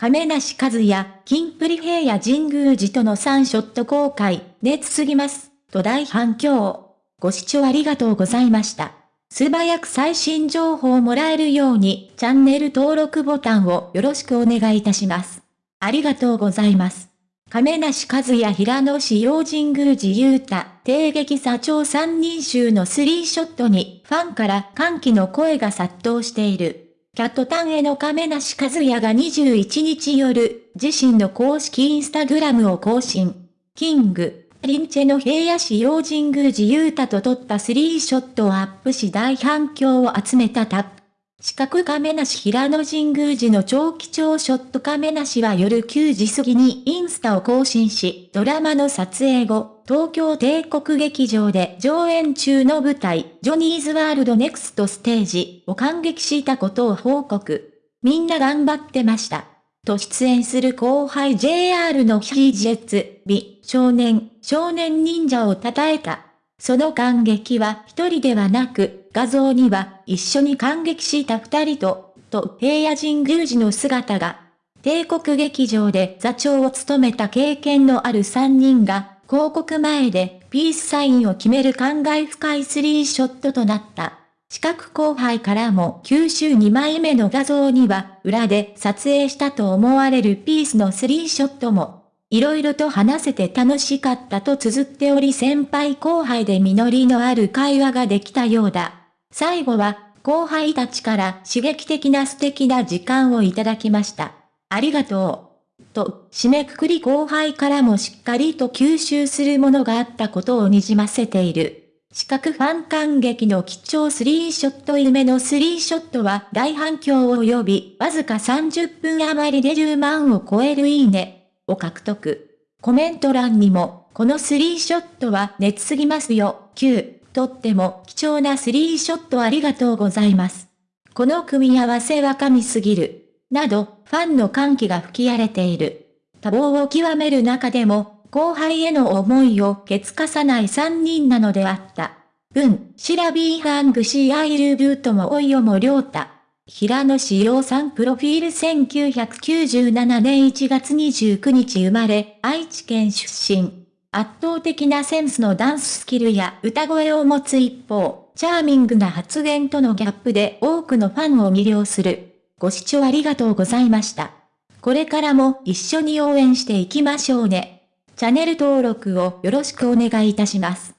亀梨和也、金プリ平野神宮寺との3ショット公開、熱すぎます、と大反響。ご視聴ありがとうございました。素早く最新情報をもらえるように、チャンネル登録ボタンをよろしくお願いいたします。ありがとうございます。亀梨和也平野市用神宮寺勇太、帝劇社長三人衆のスリーショットに、ファンから歓喜の声が殺到している。キャットタンへの亀梨和也が21日夜、自身の公式インスタグラムを更新。キング、リンチェの平野市用神宮寺勇太と撮ったスリーショットをアップし大反響を集めたタップ。四角亀梨平野神宮寺の超貴重ショット亀梨は夜9時過ぎにインスタを更新し、ドラマの撮影後、東京帝国劇場で上演中の舞台、ジョニーズワールドネクストステージを感激したことを報告。みんな頑張ってました。と出演する後輩 JR のヒージェッツ、美、少年、少年忍者を称えた。その感激は一人ではなく、画像には一緒に感激した二人と、と平野神宮寺の姿が、帝国劇場で座長を務めた経験のある三人が、広告前でピースサインを決める感慨深いスリーショットとなった。四角後輩からも九州2枚目の画像には裏で撮影したと思われるピースのスリーショットも色々と話せて楽しかったと綴っており先輩後輩で実りのある会話ができたようだ。最後は、後輩たちから刺激的な素敵な時間をいただきました。ありがとう。と、締めくくり後輩からもしっかりと吸収するものがあったことを滲ませている。四角ファン感激の貴重スリーショット夢のスリーショットは大反響を呼び、わずか30分余りで10万を超えるいいね。を獲得。コメント欄にも、このスリーショットは熱すぎますよ、9。とっても貴重なスリーショットありがとうございます。この組み合わせは神すぎる。など、ファンの歓喜が吹き荒れている。多忙を極める中でも、後輩への思いをケツかさない3人なのであった。文、シラビーハングシーアイルブートもおいよもりょうた。平野志陽さんプロフィール1997年1月29日生まれ、愛知県出身。圧倒的なセンスのダンススキルや歌声を持つ一方、チャーミングな発言とのギャップで多くのファンを魅了する。ご視聴ありがとうございました。これからも一緒に応援していきましょうね。チャンネル登録をよろしくお願いいたします。